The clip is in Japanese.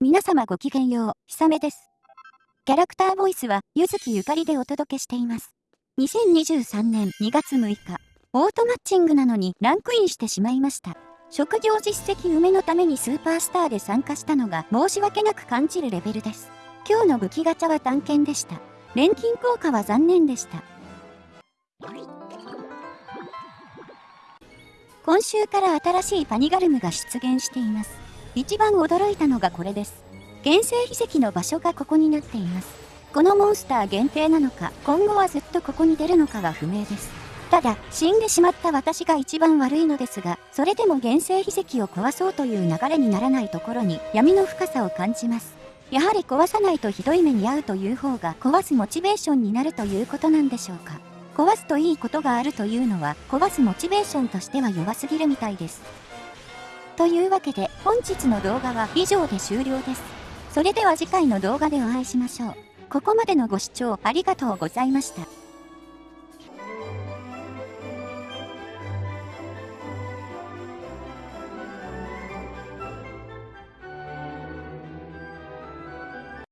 皆様ごきげんよう、ひさめです。キャラクターボイスは、ゆずきゆかりでお届けしています。2023年2月6日、オートマッチングなのにランクインしてしまいました。職業実績埋めのためにスーパースターで参加したのが申し訳なく感じるレベルです。今日の武器ガチャは探検でした。錬金効果は残念でした。今週から新しいパニガルムが出現しています。一番驚いたのがこれです。原生秘跡の場所がここになっています。このモンスター限定なのか、今後はずっとここに出るのかが不明です。ただ、死んでしまった私が一番悪いのですが、それでも原生秘跡を壊そうという流れにならないところに闇の深さを感じます。やはり壊さないとひどい目に遭うという方が壊すモチベーションになるということなんでしょうか。壊すといいことがあるというのは、壊すモチベーションとしては弱すぎるみたいです。というわけで本日の動画は以上で終了です。それでは次回の動画でお会いしましょう。ここまでのご視聴ありがとうございました。